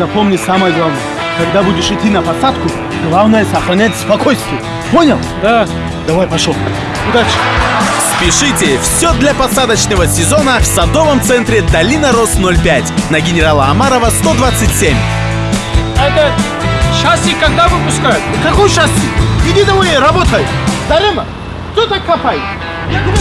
запомни самое главное. Когда будешь идти на посадку, главное сохранять спокойствие. Понял? Да. Давай, пошел. Удачи. Спешите! Все для посадочного сезона в садовом центре Долина Рос 05 на генерала Амарова 127. Это шасси когда выпускают? Какой шасси? Иди давай, работай. Дарема, кто так копает? Я тебе